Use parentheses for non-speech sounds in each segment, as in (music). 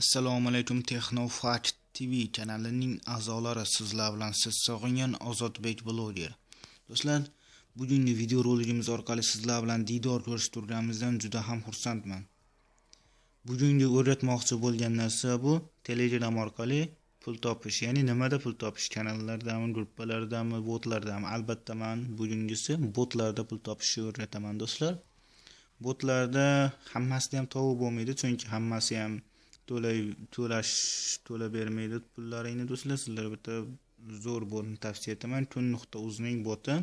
assalomu alaykum texnofakt tv kanalining a'zolari sizlar bilan siz sog'ingan ozodbek bloger. Do'stlar bugungi video roligimiz orqali sizlar bilan diydor ko'rishib turganimizdan juda ham xursandman. Bugungi o'rgatmoqchi bo'lgan narsa bu telegram orqali pul topish. Ya'ni nimada pul topish? Kanallardami gruppalardami botlardami? Albatta man bugungisi botlarda pul topishni o'rgataman do'stlar. Botlarda hammasida ham tovib bo'lmaydi chunki hammasi ham to'lay to'lash to'la bermaydi pullaringni do'stlar sizlarga bitta zo'r botni tavsiya etaman. Kun nuqta uzning boti.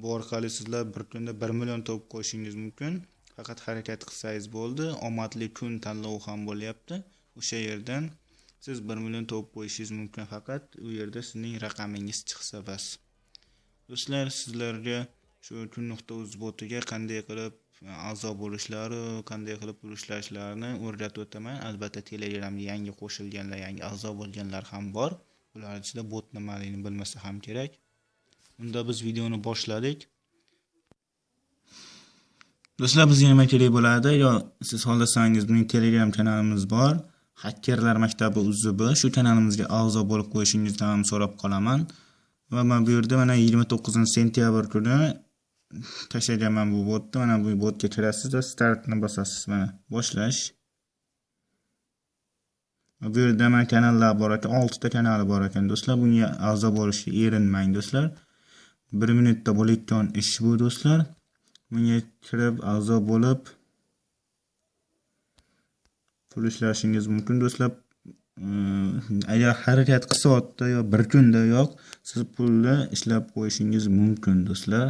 Bu orqali sizlar bir kunda bir million topib qo'yishingiz mumkin. Faqat harakat qilsangiz bo'ldi. Omadli kun tanlovi ham bo'lyapti. O'sha yerdan siz bir million topib qo'yishingiz mumkin faqat u yerda sizning raqamingiz chiqsa bas. Do'stlar sizlarga shu kun nuqta uz botiga qanday qilib a'zo bo'lishlari qanday qilib pul ishlashlarini o'rgatib o'taman. Albatta telegramga yangi qo'shilganlar yangi a'zo bo'lganlar ham bor. Ular ichida bot nimaligini bilmasa ham kerak. Unda biz videoni boshladik. Do'stlar bizga nima kerak bo'ladi. Yo siz xohlasangiz bizning telegram kanalimiz bor. Hakkerlar maktabi uzb shu kanalimizga a'zo bo'lib qo'yishingizni ham so'rab qolaman. Va man bu yerda mana yigirma to'qqizinchi sentyabr kuni tashlaganman bu botni mana bu botga kirasizda startni bosasiz mana. Boshlash. Bu yerda mana kanallar bor ekan oltita kanali bor ekan. Do'stlar bunga a'zo bo'lishga erinmang do'stlar. Bir minutda bo'layotgan ish bu do'stlar. Bunga kirib a'zo bo'lib pul ishlashingiz mumkin do'stlar. Agar harakat qilsa yo bir kunda yo'q siz pulni ishlab qo'yishingiz mumkin do'stlar.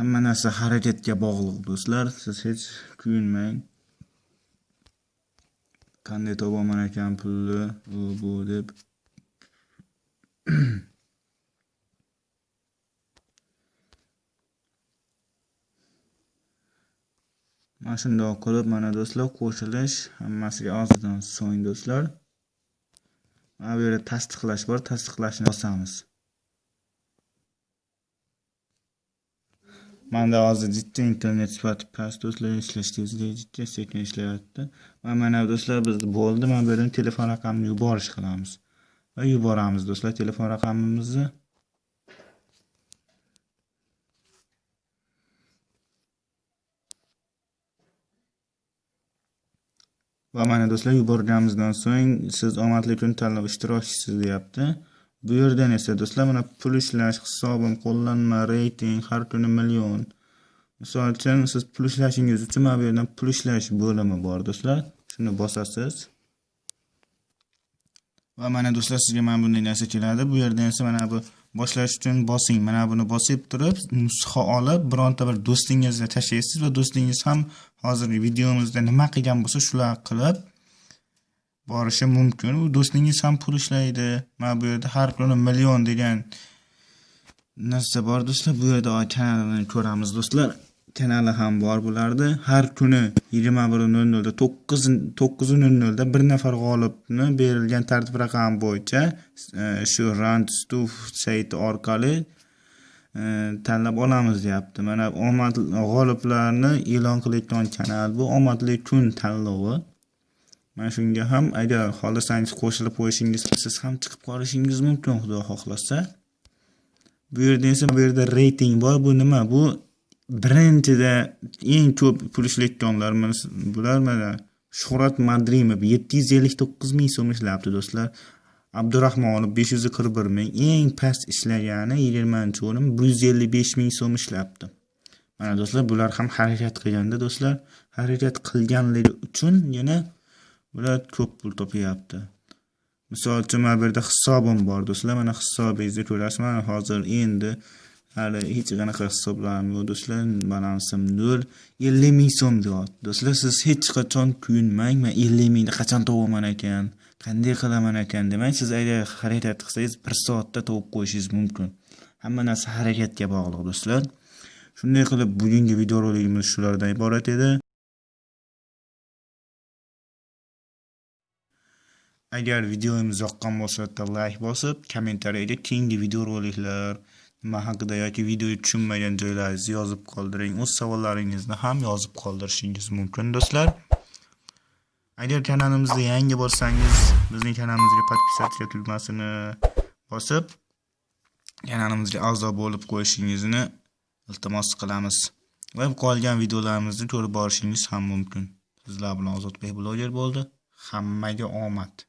Hamma narsa harakatga bog'liq do'stlar. Siz hech kuyinmang qanday topaman ekan pulni u bu deb. (clears throat) Mana shundoq qilib mana do'stlar qo'shilish hammasiga ozdan so'ng do'stlar. Mana bu yerda tasdiqlash bor tasdiqlashni bosamiz. Manda hozir jitta internet sifati past do'stlar ishlash tezligi jitta sekin ishlayapti. Va mana do'stlar biz bo'ldi mana bu yerdan telefon raqamini yuborish qilamiz. Va yuboramiz do'stlar telefon raqamimizni. Va mana do'stlar yuborganimizdan so'ng siz omadli kun tanlov ishtirokchisiz deyapti. Bu yerdan esa do'stlar mana pul ishlash hisobim qo'llanma reyting har kuni million. Misol uchun siz pul ishlashingiz uchun mana bu yerdan pul ishlash bo'limi bor do'stlar. Shuni bosasiz. Va mana do'stlar sizga mana bunday narsa keladi. Bu yerdan esa mana bu boshlash uchun bosing. Mana buni bosib turib nusxa olib bironta bir do'stingizga tashlaysiz va do'stingiz ham hozirgi videomizda nima qilgan bo'lsa shular qilib borishi mumkin. U do'stingiz ham pul ishlaydi. Mana bu yerda har kuni million degan narsa bor do'stlar. Bu yerda kanalini ko'ramiz do'stlar. Kanali ham bor bularni har kuni yigirma bir nol nolda to'qqiz to'qqiz nol nolda bir nafar g'olibni berilgan tartib raqami bo'yicha e, shu randstuf sayti orqali e, tanlab olamiz deyapti. Mana omad g'oliblarni e'lon qilayotgan kanal bu. Omadli kun tanlovi. Mana shunga ham agar xohlasangiz qo'shilib qo'yishingiz siz ham chiqib qolishingiz mumkin xudo xohlasa. Bu yerda esa bu yerda reyting bor. Bu nima? Bu birinchida eng ko'p pul ishlayotganlar bular mana shuhrat madrimov yetti yuz ellik to'qqiz ming so'm ishlabdi do'stlar. Abdurahmonov besh yuz qirq bir ming eng past ishlagani yigirmanchi o'rin bir yuz ellik besh ming so'm ishlabdi. Mana do'stlar bular ham harakat qilganda do'stlar harakat qilganligi uchun yana bular ko'p pul topyapti. Misol uchun mana bu yerda hisobim bor do'stlar mana hisobingizni ko'rasiz mana hozir endi hali hech qanaqa hisoblarim yo'q do'stlar balansim nol ellik ming so'm deyapti. Do'stlar siz hech qachon kuyinmang man ellik mingni qachon topaman ekan? Qanday qilaman ekan? Demang siz agar harakat qilsangiz bir soatda topib qo'yishingiz mumkin. Hamma narsa harakatga bog'liq do'stlar. Shunday qilib bugungi videorolikimiz shulardan iborat edi. Agar videomiz yoqqan bo'lsa like bosib kommentariyada keyingi videoroliklar nima haqida yoki videoga tushunmagan joylaringizni yozib qoldiring. O'z savollaringizni ham yozib qoldirishingiz mumkin do'stlar. Agar kanalimizga yangi bo'lsangiz, bizning kanalimizga подписаться tugmasini bosib, kanalimizga a'zo bo'lib qo'yishingizni iltimos qilamiz. Va qolgan videolarimizni ko'rib borishingiz ham mumkin. Sizlar bilan Ozodbek bloger bo'ldi. Hammaga omad.